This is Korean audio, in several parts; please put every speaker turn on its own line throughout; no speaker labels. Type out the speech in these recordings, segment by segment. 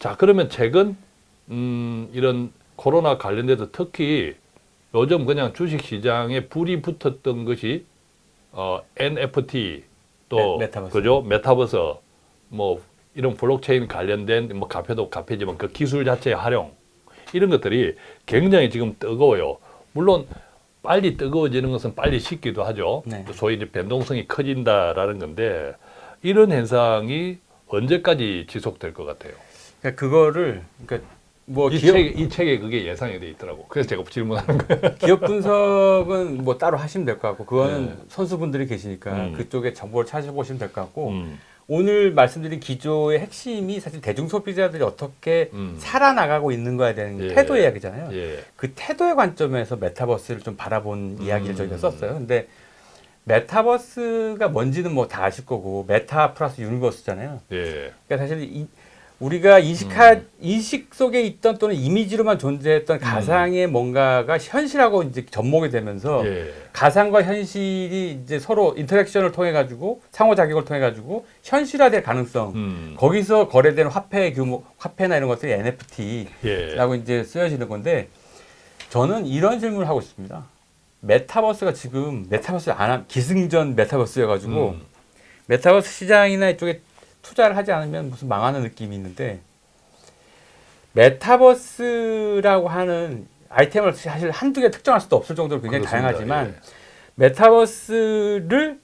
자 그러면 최근 음, 이런 코로나 관련돼서 특히 요즘 그냥 주식 시장에 불이 붙었던 것이 어, NFT 또
메- 메타버스.
그죠 메타버스 뭐 이런 블록체인 관련된 뭐 카페도 카페지만 그 기술 자체의 활용 이런 것들이 굉장히 지금 뜨거워요. 물론 빨리 뜨거워지는 것은 빨리 식기도 하죠.
네.
소위 이제 변동성이 커진다라는 건데 이런 현상이 언제까지 지속될 것 같아요?
그러니까 그거를 그러니까 뭐
이,
기업,
책, 이 책에 그게 예상이 돼 있더라고. 그래서 제가 질문하는 거예요.
기업 분석은 뭐 따로 하시면 될 것 같고 그거는
네.
선수분들이 계시니까
음.
그쪽에 정보를 찾아보시면 될 것 같고
음,
오늘 말씀드린 기조의 핵심이 사실 대중 소비자들이 어떻게
음.
살아나가고 있는 거에 대한
예.
태도 이야기잖아요.
예.
그 태도의 관점에서 메타버스를 좀 바라본 이야기를
음.
저희가 썼어요. 근데 메타버스가 뭔지는 뭐 다 아실 거고 meta plus universe잖아요.
예.
그러니까 사실 이, 우리가 인식하
음.
인식 속에 있던 또는 이미지로만 존재했던 가상의 뭔가가 현실하고 이제 접목이 되면서
예.
가상과 현실이 이제 서로 interaction을 통해 가지고 상호작용을 통해 가지고 현실화될 가능성
음.
거기서 거래되는 화폐 규모 화폐나 이런 것들이 NFT라고
예.
이제 쓰여지는 건데 저는 이런 질문을 하고 싶습니다. 메타버스가 지금 메타버스 안 함, 기승전 메타버스여 가지고
음.
메타버스 시장이나 이쪽에 투자를 하지 않으면 무슨 망하는 느낌이 있는데 메타버스라고 하는 아이템을 사실 한두 개 특정할 수도 없을 정도로 굉장히
그렇습니다.
다양하지만
예.
메타버스를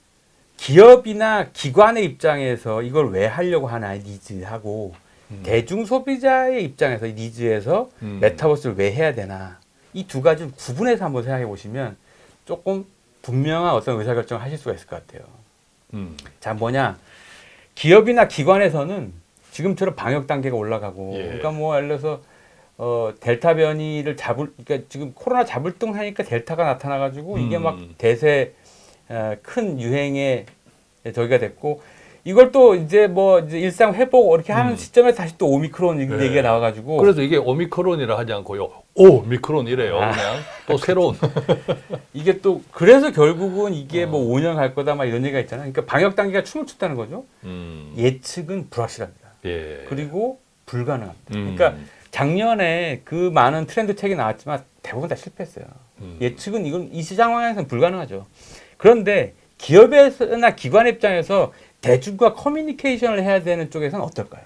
기업이나 기관의 입장에서 이걸 왜 하려고 하나 이 needs하고
음.
대중 소비자의 입장에서 이 니즈에서
음.
메타버스를 왜 해야 되나 이 두 가지를 구분해서 한번 생각해 보시면 조금 분명한 어떤 의사결정을 하실 수가 있을 것 같아요.
음.
자 뭐냐 기업이나 기관에서는 지금처럼 방역 단계가 올라가고
예.
그러니까 뭐 예를 들어서 어 델타 변이를 잡을 그러니까 지금 코로나 잡을 등 하니까 델타가 나타나 가지고 이게
음.
막 대세 어, 큰 유행의 저기가 됐고 이걸 또 이제 뭐 이제 일상 회복 이렇게 하는
음.
시점에 다시 또 오미크론
네.
얘기가 나와 가지고
그래서 이게 오미크론이라 하지 않고요. 오미크론이래요.
아.
그냥 또 새로운.
이게 또 그래서 결국은 이게
어.
뭐 5년 갈 거다 막 이런 얘기가 있잖아요. 그러니까 방역 단계가 춤을 췄다는 거죠.
음.
예측은 불확실합니다.
예.
그리고 불가능합니다.
음.
그러니까 작년에 그 많은 트렌드 책이 나왔지만 대부분 다 실패했어요.
음.
예측은 이건 이 시장 상황에서는 불가능하죠. 그런데 기업에서나 기관 입장에서 대중과 커뮤니케이션을 해야 되는 쪽에서는 어떨까요?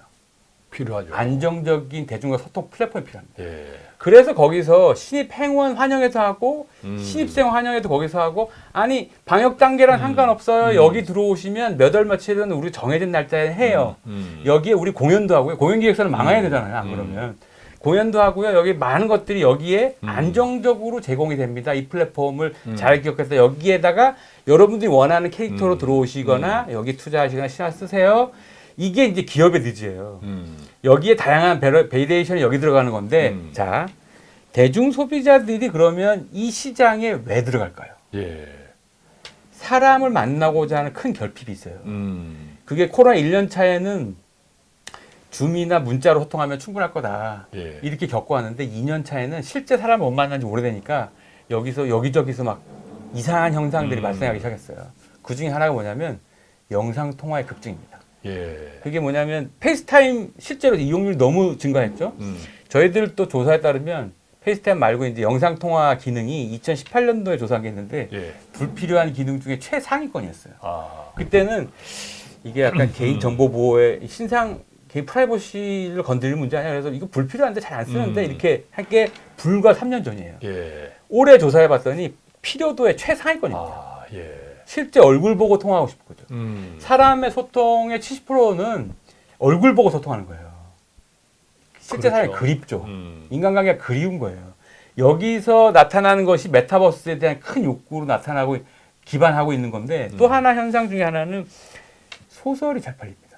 필요하죠.
안정적인 대중과 소통 플랫폼이 필요합니다.
예.
그래서 거기서 신입 행원 환영회도 하고
음.
신입생 환영회도 거기서 하고 아니 방역 단계랑
음.
상관없어요.
음.
여기 들어오시면 몇 월 며칠은 우리 정해진 날짜에 해요.
음.
여기에 우리 공연도 하고요. 공연 기획사는 망해야
음.
되잖아요. 안
음.
그러면 공연도 하고요. 여기 많은 것들이 여기에
음.
안정적으로 제공이 됩니다. 이 플랫폼을
음.
잘 기억해서 여기에다가 여러분들이 원하는 캐릭터로
음.
들어오시거나 여기 투자하시거나 신화 쓰세요. 이게 이제 기업의 needs예요.
음.
여기에 다양한 variation이 여기 들어가는 건데
음.
자 대중 소비자들이 그러면 이 시장에 왜 들어갈까요?
예.
사람을 만나고자 하는 큰 결핍이 있어요.
음.
그게 코로나 1년 차에는 Zoom이나 문자로 소통하면 충분할 거다.
예.
이렇게 겪고 왔는데 2년 차에는 실제 사람을 못 만난 지 오래되니까 여기서 여기저기서 막 이상한 현상들이
음.
발생하기 시작했어요. 그 중에 하나가 뭐냐면 영상 통화의 급증입니다.
예.
그게 뭐냐면 FaceTime 실제로 이용률이 너무 증가했죠.
음.
저희들 또 조사에 따르면 FaceTime 말고 이제 영상 통화 기능이 2018년도에 조사한 게 있는데
예.
불필요한 기능 중에 최상위권이었어요.
아.
그때는 이게 약간 개인 정보 보호의 신상 개인 프라이버시를 건드릴 문제 아니야. 그래서 이거 불필요한데 잘 안 쓰는데
음.
이렇게 한 게 불과 3년 전이에요.
예.
올해 조사해 봤더니 필요도의 최상위권입니다.
아. 예.
실제 얼굴 보고 통화하고 싶거든.
음.
사람의 소통의 70%는 얼굴 보고 소통하는 거예요. 실제
그렇죠.
사람이 그립죠.
음.
인간관계가 그리운 거예요. 여기서 나타나는 것이 메타버스에 대한 큰 욕구로 나타나고 기반하고 있는 건데 또
음.
하나 현상 중에 하나는 소설이 잘 팔립니다.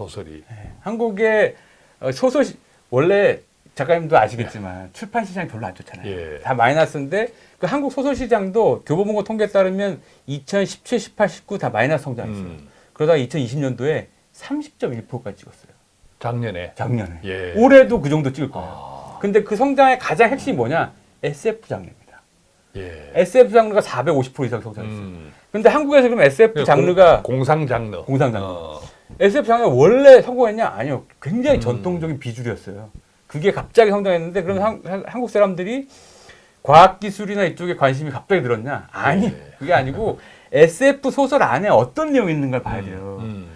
소설이.
한국의 어, 소설 시- 원래 작가님도 아시겠지만 출판 시장이 별로 안 좋잖아요.
예.
다 마이너스인데 그 한국 소설 시장도 교보문고 통계에 따르면 2017, 18, 19 다 마이너스 성장했어요.
음.
그러다가 2020년도에 30.1%까지 찍었어요.
작년에.
작년에.
예.
올해도 그 정도 찍을 거예요.
아.
근데 그 성장의 가장 핵심이 뭐냐? SF 장르입니다.
예.
SF 장르가 450% 이상 성장했어요.
음.
근데 한국에서 그럼 SF 장르가
공, 상 장르.
공상 장르.
어.
SF 장르가 원래 성공했냐? 아니요. 굉장히
음.
전통적인 비주류였어요. 그게 갑자기 성장했는데 그럼 한, 한- 한국 사람들이 과학기술이나 이쪽에 관심이 갑자기 늘었냐? 아니,
네.
그게 아니고 SF 소설 안에 어떤 내용이 있는 걸 봐야 돼요.
음.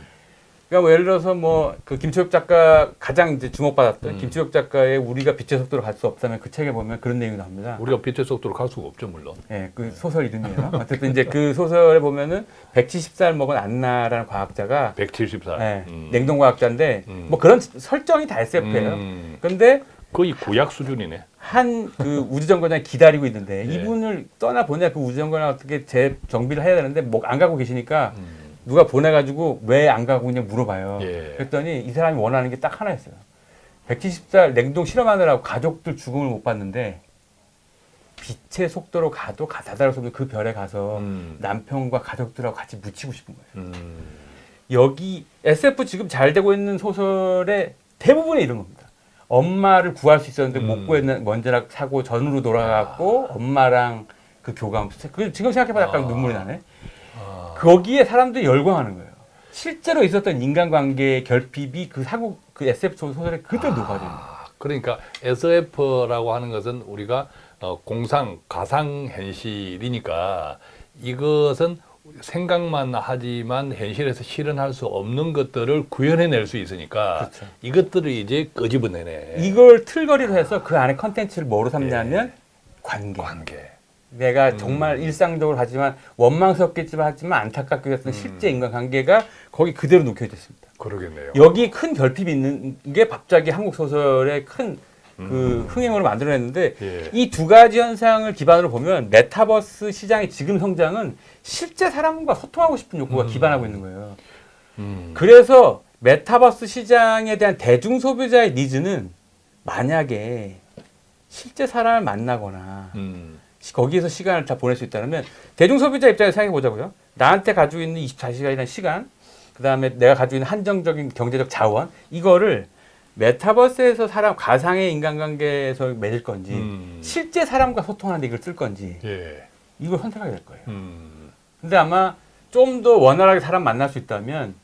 그러니까 뭐 예를 들어서 뭐 그 김초엽 작가 가장 이제 주목받았던
음.
김초엽 작가의 우리가 빛의 속도로 갈 수 없다면 그 책에 보면 그런 내용이 나옵니다.
우리가 빛의 속도로 갈 수가 없죠 물론.
예, 그 소설 이름이에요. 어쨌든 이제 그 소설에 보면은 170살 먹은 안나라는 과학자가
170살.
예,
음.
냉동 과학자인데
음.
뭐 그런 설정이 다 SF예요.
음.
근데
거의 구약 수준이네.
한 그 우주정거장이 기다리고 있는데
예.
이분을 떠나 보내 그 우주정거장 어떻게 재정비를 해야 되는데 뭐 안 가고 계시니까
음.
누가 보내가지고 왜 안 가고 그냥 물어봐요.
예.
그랬더니 이 사람이 원하는 게 딱 하나였어요. 170살 냉동 실험하느라고 가족들 죽음을 못 봤는데 빛의 속도로 가도 가다다를 속도 그 별에 가서
음.
남편과 가족들하고 같이 묻히고 싶은 거예요.
음.
여기 SF 지금 잘 되고 있는 소설의 대부분이 이런 겁니다. 엄마를 구할 수 있었는데
음.
못 구했는 먼지락 사고 전으로 돌아갔고 엄마랑 그 교감. 그 지금 생각해봐 약간
아.
눈물이 나네.
아.
거기에 사람들이 열광하는 거예요. 실제로 있었던 인간관계의 결핍이 그 사고 그 SF 소설에 그대로 녹아져 있는 거예요.
아, 그러니까 SF라고 하는 것은 우리가 어, 공상, 가상 현실이니까 이것은 생각만 하지만 현실에서 실현할 수 없는 것들을 구현해낼 수 있으니까
그렇죠.
이것들을 이제 끄집어내네.
이걸 틀거리로 해서 그 안에 컨텐츠를 뭐로 삼냐면 관계.
관계.
내가
음.
정말 일상적으로 하지만 원망스럽겠지만 하지만 안타깝게 했던
음.
실제 인간관계가 거기 그대로 녹여져 있습니다.
그러겠네요.
여기 큰 결핍이 있는 게 갑자기 한국 소설의 큰그
음.
흥행으로 만들어냈는데
예.
이 두 가지 현상을 기반으로 보면 메타버스 시장의 지금 성장은 실제 사람과 소통하고 싶은 욕구가
음.
기반하고 있는 거예요.
음.
그래서 메타버스 시장에 대한 대중 소비자의 needs는 만약에 실제 사람을 만나거나
음.
시- 거기에서 시간을 다 보낼 수 있다면 대중 소비자 입장에서 생각해 보자고요. 나한테 가지고 있는 24시간이라는 시간, 그 다음에 내가 가지고 있는 한정적인 경제적 자원, 이거를 메타버스에서 사람 가상의 인간관계에서 맺을 건지,
음.
실제 사람과 소통하는데 이걸 쓸 건지,
예.
이걸 선택하게 될 거예요.
음.
근데 아마 좀 더 원활하게 사람 만날 수 있다면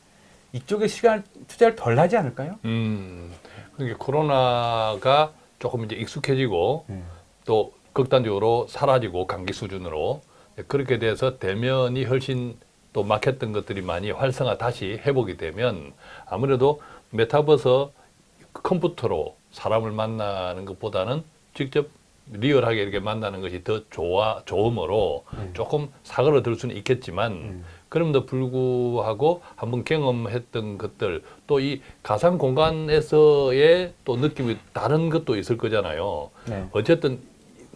이쪽에 시간 투자를 덜 하지 않을까요?
음. 그러니까 코로나가 조금 이제 익숙해지고
네.
또 극단적으로 사라지고 감기 수준으로 그렇게 돼서 대면이 훨씬 또 막혔던 것들이 많이 활성화 다시 회복이 되면 아무래도 메타버스 컴퓨터로 사람을 만나는 것보다는 직접 리얼하게 이렇게 만나는 것이 더 좋아 좋음으로
음.
조금 사그러들 수는 있겠지만
음.
그럼에도 불구하고 한번 경험했던 것들 또 이 가상 공간에서의 또 느낌이 다른 것도 있을 거잖아요.
네.
어쨌든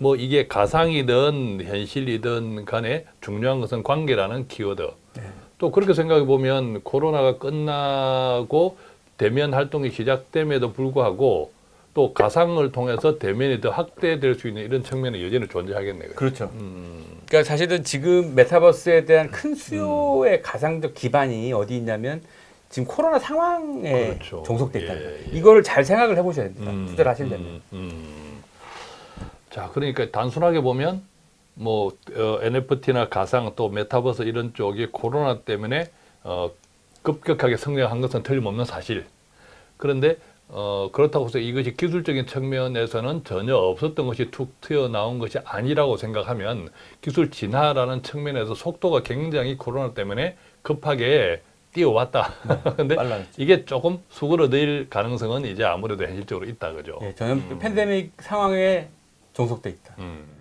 뭐 이게 가상이든 현실이든 간에 중요한 것은 관계라는 키워드.
네.
또 그렇게 생각해 보면 코로나가 끝나고 대면 활동이 시작됨에도 불구하고 또 가상을 통해서 대면이 더 확대될 수 있는 이런 측면이 여전히 존재하겠네요.
그렇죠.
음,
그러니까 사실은 지금 메타버스에 대한 큰 수요의 가상적 기반이 어디 있냐면 지금 코로나 상황에
그렇죠.
종속돼 있다.
예, 예.
이거를 잘 생각을 해보셔야 됩니다.
음,
투자를 하시려면.
자, 그러니까 단순하게 보면 뭐 어, NFT나 가상 또 메타버스 이런 쪽이 코로나 때문에 어, 급격하게 성장한 것은 틀림없는 사실. 그런데 어, 그렇다고 해서 이것이 기술적인 측면에서는 전혀 없었던 것이 툭 튀어나온 것이 아니라고 생각하면 기술 진화라는 측면에서 속도가 굉장히 코로나 때문에 급하게 뛰어왔다. 근데
빨라졌죠.
이게 조금 수그러들 가능성은 이제 아무래도 현실적으로 있다 그죠.
예, 저는
음.
팬데믹 상황에 종속돼 있다.
음.